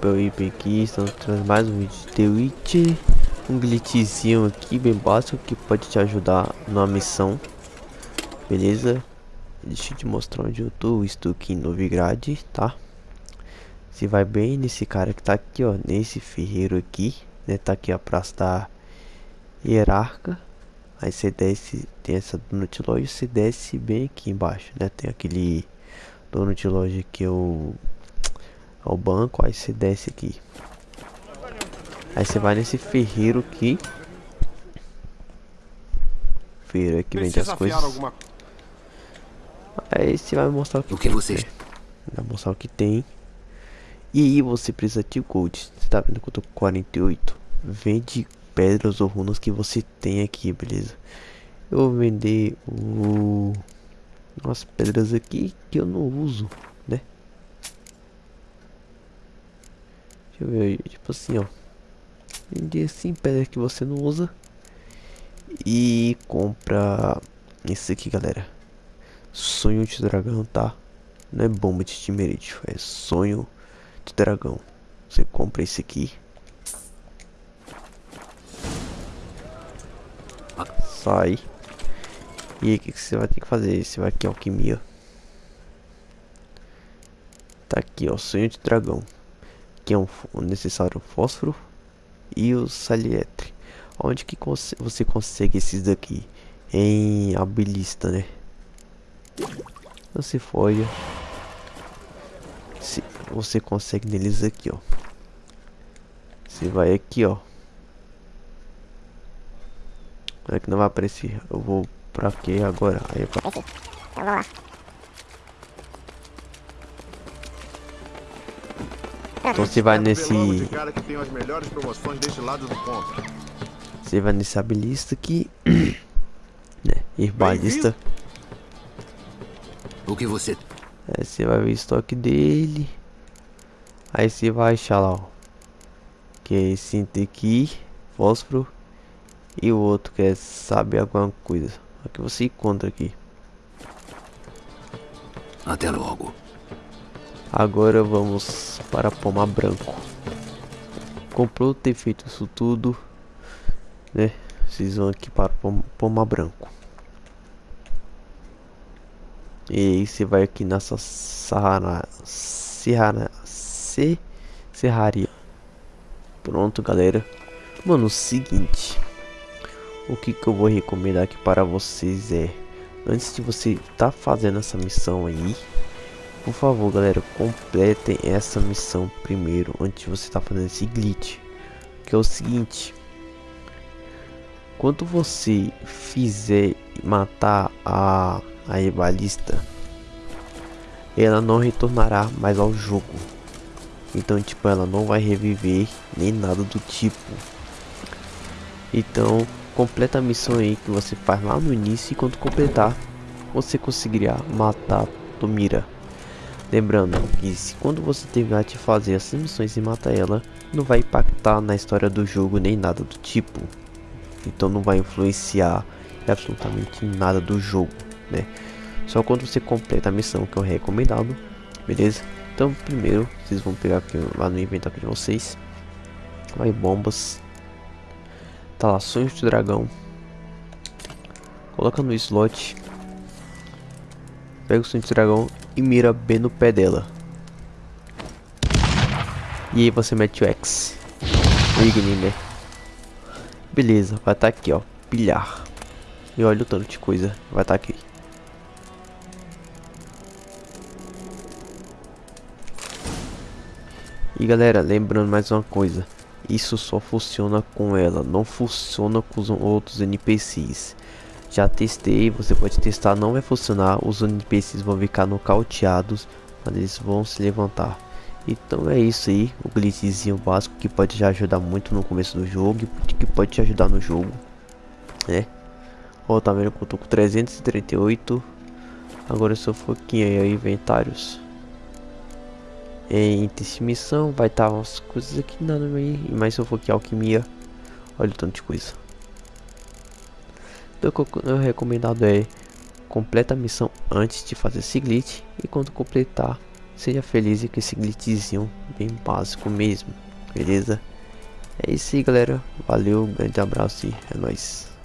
Eu IP aqui, estamos trazendo mais um vídeo de The Witch Um glitchzinho aqui bem básico que pode te ajudar na missão Beleza? Deixa eu te mostrar onde eu tô, estou aqui em Novigrad, tá? Você vai bem nesse cara que tá aqui, ó, nesse ferreiro aqui né? Tá aqui a praça da hierarca Aí você desce, tem essa de loja, você desce bem aqui embaixo, né? Tem aquele de loja que eu ao banco, aí você desce aqui. Aí você vai nesse ferreiro aqui. Ferreiro aqui vende as coisas. Alguma... Aí você vai mostrar o que, o que você né? Vai mostrar o que tem. E aí você precisa de gold. Você tá vendo que eu tô com 48? Vende pedras ou runas que você tem aqui, beleza? Eu vou vender o... umas pedras aqui que eu não uso. Deixa eu ver, tipo assim, ó. Vende assim, pedra que você não usa. E compra esse aqui, galera. Sonho de dragão, tá? Não é bomba de timerite, é sonho de dragão. Você compra esse aqui. Sai. E aí, o que, que você vai ter que fazer? Você vai aqui, alquimia. Tá aqui, ó, sonho de dragão que é um, necessário fósforo e o salietre. Onde que você consegue esses daqui? Em habilista, né? Você folha. Se você consegue neles aqui, ó. Você vai aqui, ó. É que não vai aparecer. Eu vou pra quê agora? Aí é pra... Então lá. Então você vai nesse... Você vai nesse habilista aqui. né? Herbalista. O que você... É, você vai ver o estoque dele. Aí você vai achar lá, ó. Que é esse aqui. Fósforo. E o outro que é sabe alguma coisa. Aqui você encontra aqui. Até logo. Agora vamos para Poma Branco. Comprou ter feito isso tudo, né? Vocês vão aqui para Poma Branco. E aí você vai aqui nessa Sahara, Serra, Se, Serraria. Pronto, galera. Mano, seguinte. O que que eu vou recomendar aqui para vocês é... Antes de você tá fazendo essa missão aí por favor, galera, completem essa missão primeiro, antes de você estar tá fazendo esse glitch. Que é o seguinte. Quando você fizer matar a, a rivalista, ela não retornará mais ao jogo. Então, tipo, ela não vai reviver nem nada do tipo. Então, completa a missão aí que você faz lá no início e quando completar, você conseguirá matar Tomira. Lembrando que se quando você terminar de fazer as missões e matar ela, não vai impactar na história do jogo nem nada do tipo. Então não vai influenciar absolutamente nada do jogo, né? Só quando você completa a missão que é o recomendado, beleza? Então primeiro vocês vão pegar aqui lá no inventário de vocês. Vai bombas. Tá lá, sonhos de dragão. Coloca no slot. Pega o sonho de dragão e mira bem no pé dela. E aí você mete o X. O Igni, né? Beleza, vai estar tá aqui, ó. Pilhar. E olha o tanto de coisa. Vai estar tá aqui. E galera, lembrando mais uma coisa. Isso só funciona com ela, não funciona com os outros NPCs. Já testei, você pode testar, não vai funcionar. Os NPCs vão ficar nocauteados, mas eles vão se levantar. Então é isso aí, o glitchzinho básico que pode já ajudar muito no começo do jogo, que pode te ajudar no jogo, né? Ó, tá vendo que eu tô com 338. Agora se eu for aqui aí, inventários. Em missão vai estar tá umas coisas aqui nada aí, mas se eu for aqui alquimia, olha o tanto de coisa. Então o recomendado é completa a missão antes de fazer esse glitch e quando completar seja feliz com esse glitchzinho bem básico mesmo, beleza? É isso aí galera, valeu, um grande abraço e é nóis.